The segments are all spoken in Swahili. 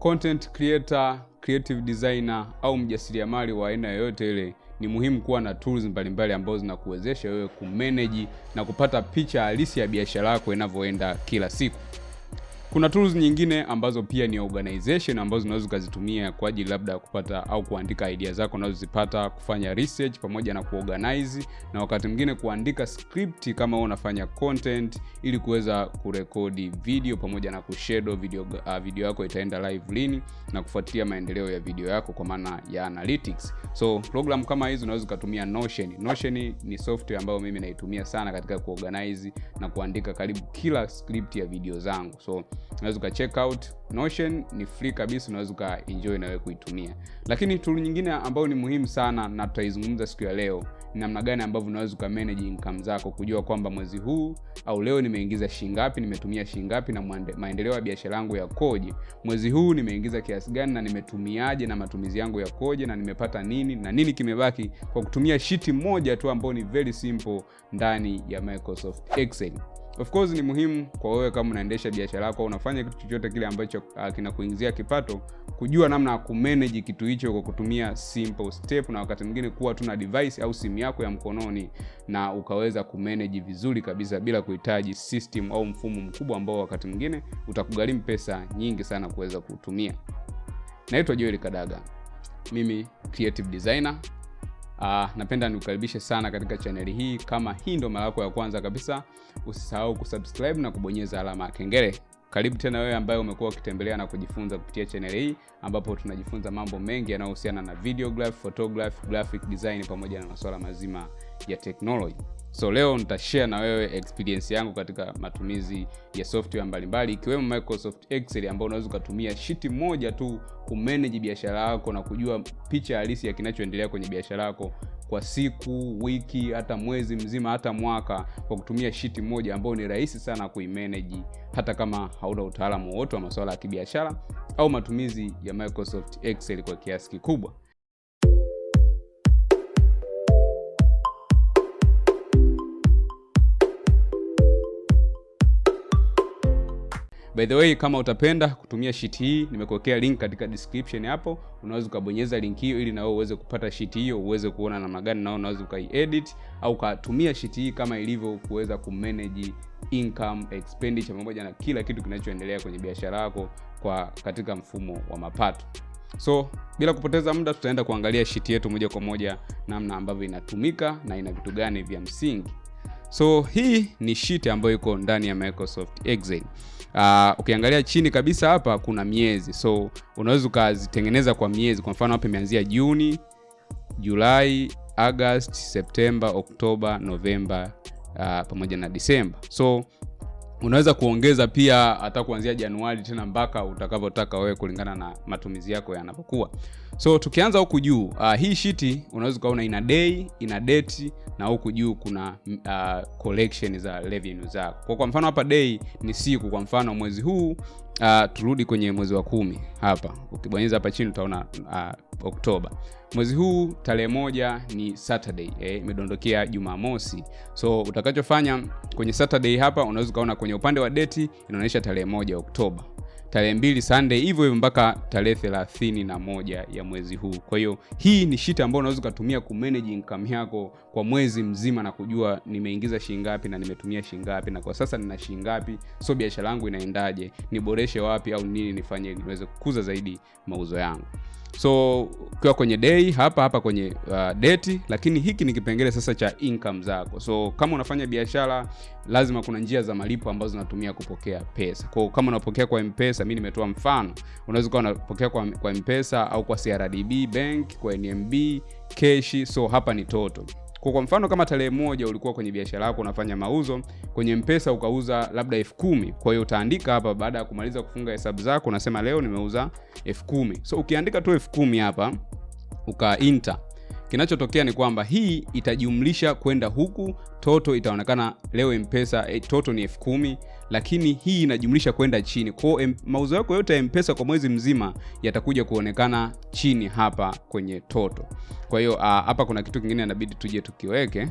content creator, creative designer au mjasiriamali wa aina yoyote ile, ni muhimu kuwa na tools mbalimbali ambazo zinakuwezesha wewe kumanage na kupata picha halisi ya biashara yako inavyoenda kila siku. Kuna tools nyingine ambazo pia ni organization ambazo unaweza ukazitumia kwa ajili labda kupata au kuandika idea zako unazozipata, kufanya research pamoja na kuorganize, na wakati mwingine kuandika script kama wewe unafanya content, ili kuweza kurekodi video pamoja na kushadow video, uh, video yako itaenda live lini na kufuatilia maendeleo ya video yako kwa maana ya analytics. So program kama hizi unaweza ukatumia Notion. Notion ni software ambayo mimi naitumia sana katika kuorganize na kuandika karibu kila script ya video zangu. So unaweza uka check out Notion, ni free kabisa, unaweza uka enjoy na wewe kuitumia. Lakini tool nyingine ambayo ni muhimu sana na tutaizungumza siku ya leo ni namna gani ambavyo unaweza uka manage income zako, kujua kwamba mwezi huu au leo nimeingiza shilingi ngapi, nimetumia shilingi ngapi na maendeleo ya biashara yangu yakoje. Mwezi huu nimeingiza kiasi gani na nimetumiaje na matumizi yangu yakoje na nimepata nini na nini kimebaki, kwa kutumia shiti moja tu ambayo ni very simple ndani ya Microsoft Excel. Of course ni muhimu kwa wewe kama unaendesha biashara yako unafanya kitu chochote kile ambacho uh, kinakuingizia kipato, kujua namna ya kumanage kitu hicho kwa kutumia simple step, na wakati mwingine kuwa tu na device au simu yako ya mkononi na ukaweza kumanage vizuri kabisa bila kuhitaji system au mfumo mkubwa ambao wakati mwingine utakugharimu pesa nyingi sana kuweza kutumia. Naitwa Joel Kadaga, mimi creative designer. Uh, napenda nikukaribishe sana katika chaneli hii. Kama hii ndo mara yako ya kwanza kabisa, usisahau kusubscribe na kubonyeza alama ya kengele. Karibu tena wewe ambaye umekuwa ukitembelea na kujifunza kupitia chaneli hii, ambapo tunajifunza mambo mengi yanayohusiana na videography, photography, graphic design pamoja na masuala mazima ya technology. So leo nitashare na wewe experience yangu katika matumizi ya software mbalimbali ikiwemo Microsoft Excel ambao unaweza ukatumia shiti moja tu kumanage biashara yako na kujua picha halisi ya kinachoendelea kwenye biashara yako kwa siku, wiki, hata mwezi mzima, hata mwaka kwa kutumia shiti moja ambayo ni rahisi sana kuimanage hata kama hauna utaalamu wowote wa masuala ya kibiashara au matumizi ya Microsoft Excel kwa kiasi kikubwa. By the way, kama utapenda kutumia sheet hii, nimekuwekea link katika description hapo. Unaweza ukabonyeza link hiyo ili nawe uweze kupata sheet hiyo, uweze kuona namna gani na unaweza ukaiedit au ukatumia sheet hii kama ilivyo kuweza kumanage income, expenditure pamoja na kila kitu kinachoendelea kwenye biashara yako kwa katika mfumo wa mapato. So bila kupoteza muda, tutaenda kuangalia sheet yetu moja kwa moja namna ambavyo inatumika na ina vitu gani vya msingi. So hii ni sheet ambayo iko ndani ya Microsoft Excel. Uh, ukiangalia chini kabisa hapa kuna miezi, so unaweza ukazitengeneza kwa miezi. Kwa mfano hapa imeanzia Juni, Julai, August, Septemba, Oktoba, Novemba uh, pamoja na Disemba. So unaweza kuongeza pia hata kuanzia Januari tena mpaka utakavyotaka wewe kulingana na matumizi yako yanavyokuwa. So tukianza huku juu uh, hii shiti unaweza ukaona ina day, ina date na huku juu kuna uh, collection za revenue zako. Kwa kwa mfano hapa day ni siku, kwa mfano mwezi huu uh, turudi kwenye mwezi wa kumi hapa. Ukibonyeza hapa chini utaona uh, Oktoba. Mwezi huu tarehe moja ni Saturday eh, imedondokea Jumamosi. So utakachofanya kwenye Saturday hapa unaweza ukaona kwenye upande wa date inaonyesha tarehe moja Oktoba tarehe mbili Sunday, hivyo hivyo mpaka tarehe thelathini na moja ya mwezi huu. Kwa hiyo hii ni sheet ambayo unaweza ukatumia kumanage income yako kwa mwezi mzima na kujua nimeingiza shilingi ngapi na nimetumia shilingi ngapi na kwa sasa nina shilingi ngapi, so biashara yangu inaendaje, niboreshe wapi au nini nifanye niweze kukuza zaidi mauzo yangu. So ukiwa kwenye dei hapa hapa kwenye uh, deti lakini hiki ni kipengele sasa cha income zako. So kama unafanya biashara, lazima kuna njia za malipo ambazo zinatumia kupokea pesa. Kwa kama unapokea kwa mpesa mi nimetoa mfano, unaweza ukawa unapokea kwa, kwa M-Pesa au kwa CRDB bank, kwa NMB, keshi So hapa ni total kwa kwa mfano kama tarehe moja ulikuwa kwenye biashara yako unafanya mauzo kwenye Mpesa ukauza labda elfu kumi. Kwa hiyo utaandika hapa, baada ya kumaliza kufunga hesabu zako unasema leo nimeuza elfu kumi. So ukiandika tu elfu kumi hapa uka enter, kinachotokea ni kwamba hii itajumlisha kwenda huku, toto itaonekana leo Mpesa eh, toto ni elfu kumi lakini hii inajumlisha kwenda chini. Kwa hiyo mauzo yako yote ya Mpesa kwa mwezi mzima yatakuja kuonekana chini hapa kwenye toto. Kwa hiyo hapa kuna kitu kingine inabidi tuje tukiweke.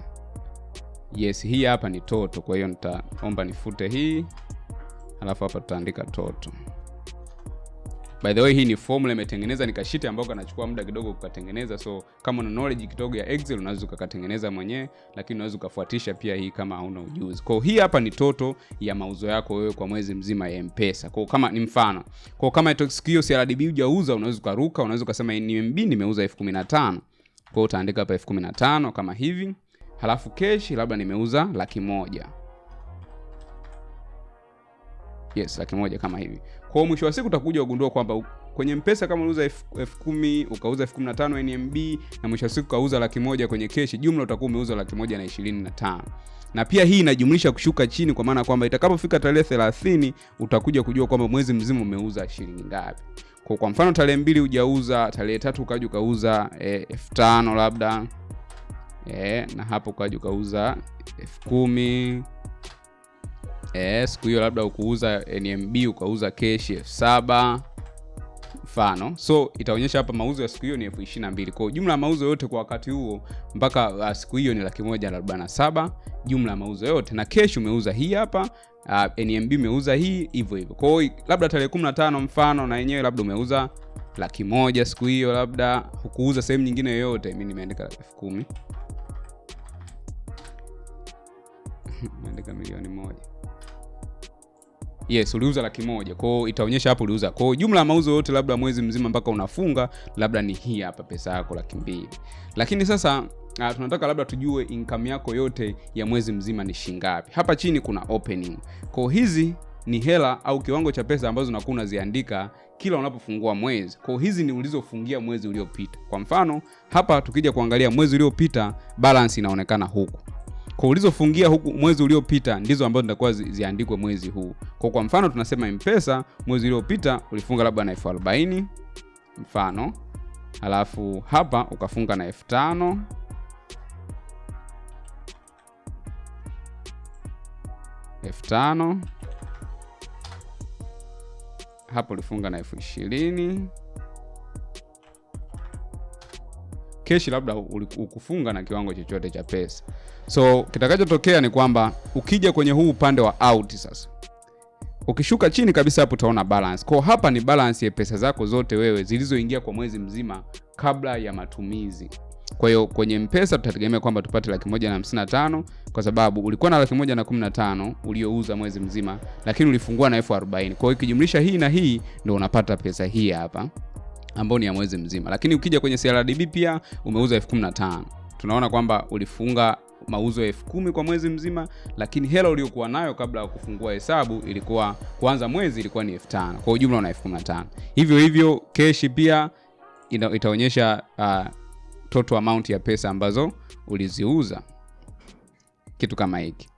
Yes, hii hapa ni toto. Kwa hiyo nitaomba nifute hii, alafu hapa tutaandika toto. By the way hii ni formula imetengeneza ni kashiti ambao kanachukua muda kidogo kukatengeneza. So kama una knowledge kidogo ya excel unaweza ukakatengeneza mwenyewe lakini unaweza ukafuatisha pia hii kama hauna ujuzi. Kwa hii hapa ni toto ya mauzo yako wewe kwa mwezi mzima ya mpesa. Kwa kama ni mfano. Kwa kama siku hiyo CRDB hujauza unaweza ukaruka unaweza ukasema NMB nimeuza elfu kwa utaandika hapa elfu kumi na tano kama hivi. Halafu cash labda nimeuza laki moja. Yes laki moja kama hivi kwao mwisho wa siku utakuja ugundua kwamba kwenye mpesa kama uliuza elfu kumi ukauza elfu kumi na tano nmb na mwisho wa siku ukauza laki moja kwenye keshi jumla utakuwa umeuza laki moja na ishirini na tano. Na pia hii inajumlisha kushuka chini kwa maana kwamba itakapofika tarehe thelathini utakuja kujua kwamba mwezi mzima umeuza shilingi ngapi. Kwa, kwa mfano tarehe mbili hujauza tarehe tatu ukaja ukauza elfu tano labda e, na hapo ukaja ukauza elfu kumi e, siku hiyo labda ukuuza nmb ukauza keshi elfu saba. Mfano. So itaonyesha hapa mauzo ya siku hiyo ni elfu ishiri na mbili. Kwao jumla ya mauzo yote kwa wakati huo mpaka uh, siku hiyo ni laki moja arobaini na saba. Jumla ya mauzo yote. Na keshi umeuza hii hapa uh, nmb umeuza hii hivyo hivyo. Kwao labda tarehe kumi na tano mfano na yenyewe labda umeuza laki moja siku hiyo labda hukuuza sehemu nyingine yoyote mi nimeandika elfu kumi. Meandika milioni moja yes uliuza laki moja. Kwao itaonyesha hapo uliuza. Kwao jumla ya mauzo yote labda mwezi mzima mpaka unafunga labda ni hii hapa pesa yako laki mbili. Lakini sasa uh, tunataka labda tujue income yako yote ya mwezi mzima ni shingapi. Hapa chini kuna opening. Kwao hizi ni hela au kiwango cha pesa ambazo unakuwa unaziandika kila unapofungua mwezi. Kwa hizi ni ulizofungia mwezi uliopita. Kwa mfano hapa tukija kuangalia mwezi uliopita balance inaonekana huku kwa ulizofungia huku mwezi uliopita ndizo ambazo zitakuwa ziandikwe mwezi huu. Kwa kwa mfano tunasema mpesa mwezi uliopita ulifunga labda na elfu arobaini mfano. Alafu hapa ukafunga na elfu tano. Elfu tano. Hapo ulifunga na elfu ishirini keshi labda ukufunga na kiwango chochote cha pesa. So kitakachotokea ni kwamba ukija kwenye huu upande wa out sasa ukishuka chini kabisa hapo utaona balance. Kwa hapa ni balance ya pesa zako zote wewe zilizoingia kwa mwezi mzima kabla ya matumizi. Kwa hiyo kwenye mpesa tutategemea kwamba tupate laki moja na hamsini na tano kwa sababu ulikuwa na laki moja na kumi na tano uliouza mwezi mzima lakini ulifungua na elfu arobaini. Kwa hiyo ikijumlisha hii na hii ndo unapata pesa hii hapa ambao ni ya mwezi mzima. Lakini ukija kwenye CRDB pia umeuza elfu kumi na tano. Tunaona kwamba ulifunga mauzo elfu kumi kwa mwezi mzima lakini hela uliokuwa nayo kabla ya kufungua hesabu ilikuwa kwanza mwezi ilikuwa ni elfu tano. Kwa ujumla una elfu kumi na tano. Hivyo hivyo keshi pia ina, itaonyesha uh, total amount ya pesa ambazo uliziuza. Kitu kama hiki.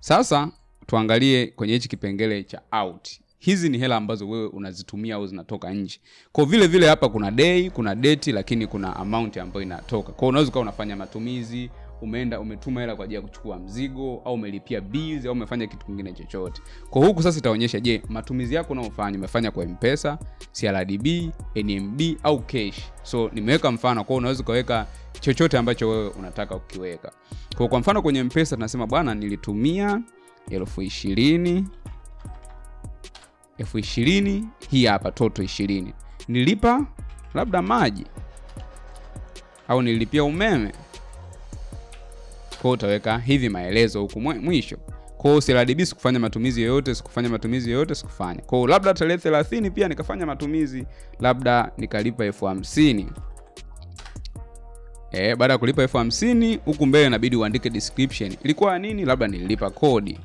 Sasa tuangalie kwenye hichi kipengele cha out hizi ni hela ambazo wewe unazitumia au zinatoka nje. Kwa vile vile hapa kuna day kuna date lakini kuna amount ambayo inatoka. Kwa unaweza ukawa unafanya matumizi umeenda umetuma hela kwa ajili ya kuchukua mzigo au umelipia bills au umefanya kitu kingine chochote. Kwa huku sasa itaonyesha je matumizi yako unaofanya umefanya kwa mpesa crdb nmb au cash? So nimeweka mfano. Kwao unaweza ukaweka chochote ambacho wewe unataka ukiweka kwa kwa mfano kwenye mpesa tunasema bwana nilitumia elfu ishirini elfu ishirini hii hapa toto ishirini. Nilipa labda maji au nilipia umeme? Kwao utaweka hivi maelezo huku mwisho. Kwao CRDB sikufanya matumizi yoyote sikufanya matumizi yoyote sikufanya. Kwao labda tarehe thelathini pia nikafanya matumizi labda nikalipa elfu hamsini. E, baada ya kulipa elfu hamsini huku mbele inabidi uandike description. Ilikuwa nini? Labda nililipa kodi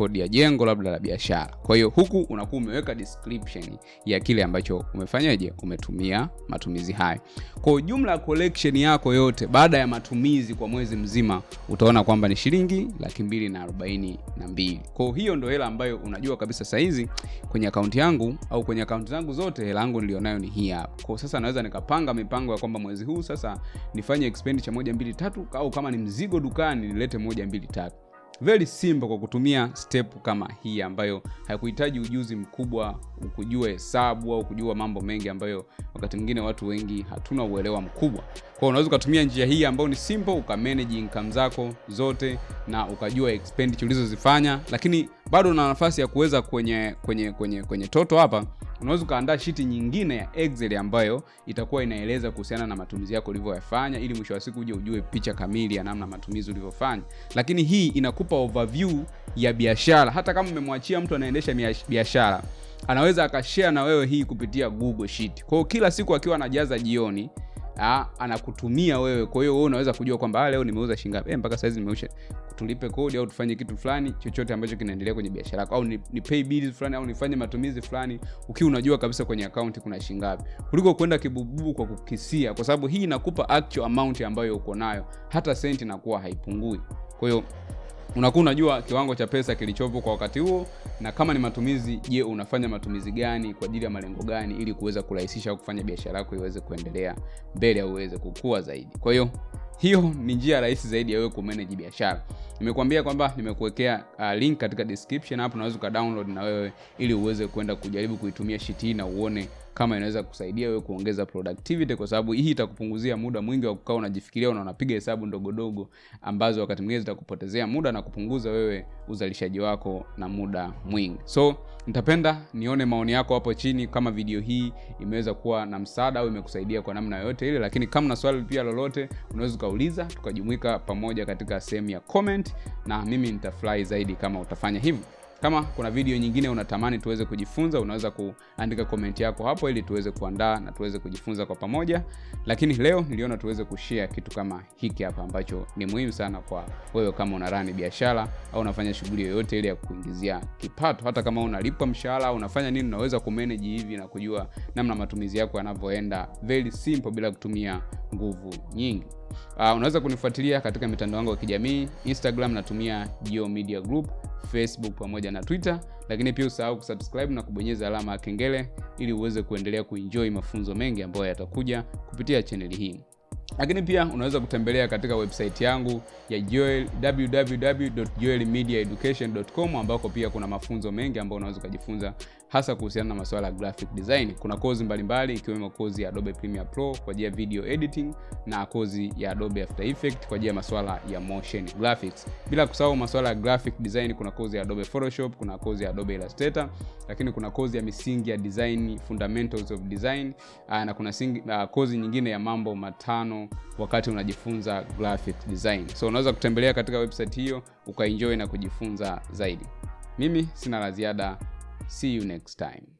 kodi ya jengo labda la biashara. Kwa hiyo huku unakuwa umeweka description ya kile ambacho umefanyaje umetumia matumizi hayo. Kwa ujumla collection yako yote baada ya matumizi kwa mwezi mzima utaona kwamba ni shilingi laki mbili na arobaini na mbili. Kwa hiyo ndo hela ambayo unajua kabisa sahizi kwenye akaunti yangu au kwenye akaunti zangu zote hela yangu nilionayo ni hii hapa. Kwa sasa naweza nikapanga mipango ya kwamba mwezi huu sasa nifanye expenditure moja mbili tatu au kama ni mzigo dukani nilete moja mbili tatu very simple kwa kutumia step kama hii ambayo haikuhitaji ujuzi mkubwa ukujua hesabu au kujua mambo mengi ambayo wakati mwingine watu wengi hatuna uelewa mkubwa. Kwa unaweza ukatumia njia hii ambayo ni simple ukamanage income zako zote na ukajua expenditure ulizozifanya lakini bado una nafasi ya kuweza kwenye kwenye kwenye kwenye toto hapa unaweza ukaandaa shiti nyingine ya excel ambayo itakuwa inaeleza kuhusiana na matumizi yako ulivyoyafanya ili mwisho wa siku uje ujue picha kamili ya namna matumizi ulivyofanya. Lakini hii inakupa overview ya biashara. Hata kama umemwachia mtu anaendesha biashara anaweza akashare na wewe hii kupitia google sheet. Kwa kila siku akiwa anajaza jioni anakutumia wewe. Kwa hiyo wewe unaweza kujua kwamba ah, leo nimeuza shingapi eh, mpaka saizi nimeusha. Tulipe kodi au tufanye kitu fulani chochote ambacho kinaendelea kwenye biashara yako au ni, ni pay bills fulani au nifanye matumizi fulani ukiwa unajua kabisa kwenye akaunti kuna shingapi kuliko kwenda kibububu kwa kukisia kwa sababu hii inakupa actual amount ambayo uko nayo. Hata senti inakuwa haipungui. Kwa hiyo unakuwa unajua kiwango cha pesa kilichopo kwa wakati huo na kama ni matumizi je unafanya matumizi gani kwa ajili ya malengo gani ili kuweza kurahisisha au kufanya biashara yako iweze kuendelea mbele au iweze kukua zaidi. Kwa hiyo hiyo ni njia rahisi zaidi ya wewe kumanage biashara. Nimekuambia kwamba nimekuwekea uh, link katika description hapo unaweza ukadownload na wewe ili uweze kwenda kujaribu kuitumia sheet hii na uone kama inaweza kusaidia wewe kuongeza productivity kwa sababu hii itakupunguzia muda mwingi wa kukaa unajifikiria na unapiga hesabu ndogondogo ambazo wakati mwingine zitakupotezea muda na kupunguza wewe uzalishaji wako na muda mwingi. So nitapenda nione maoni yako hapo chini kama video hii imeweza kuwa na msaada au imekusaidia kwa namna yoyote ile lakini kama na swali pia lolote unaweza ukauliza tukajumuika pamoja katika sehemu ya comment na mimi nitafurahi zaidi kama utafanya hivyo kama kuna video nyingine unatamani tuweze kujifunza unaweza kuandika comment yako hapo ili tuweze kuandaa na tuweze kujifunza kwa pamoja. Lakini leo niliona tuweze kushare kitu kama hiki hapa ambacho ni muhimu sana kwa wewe kama unarani biashara au unafanya shughuli yoyote ile ya kuingizia kipato. Hata kama unalipwa mshahara unafanya nini unaweza kumanage hivi na kujua namna matumizi yako yanavyoenda. Very simple bila kutumia nguvu nyingi. Uh, unaweza kunifuatilia katika mitandao yangu ya kijamii. Instagram natumia Geo media group facebook pamoja na twitter lakini pia usahau kusubscribe na kubonyeza alama ya kengele ili uweze kuendelea kuenjoy mafunzo mengi ambayo yatakuja kupitia chaneli hii. Lakini pia unaweza kutembelea katika website yangu ya Joel, www.joelmediaeducation.com ambako pia kuna mafunzo mengi ambayo unaweza ukajifunza hasa kuhusiana na masuala ya graphic design. Kuna kozi mbalimbali ikiwemo kozi ya adobe premiere pro kwa ajili ya video editing na kozi ya adobe after Effects kwa ajili ya masuala ya motion graphics. Bila kusahau masuala ya graphic design kuna kozi ya adobe photoshop kuna kozi ya adobe illustrator lakini kuna kozi ya misingi ya design fundamentals of design uh, na kuna singi, uh, kozi nyingine ya mambo matano wakati unajifunza graphic design. So unaweza kutembelea katika website hiyo ukaenjoy na kujifunza zaidi. Mimi sina la ziada see you next time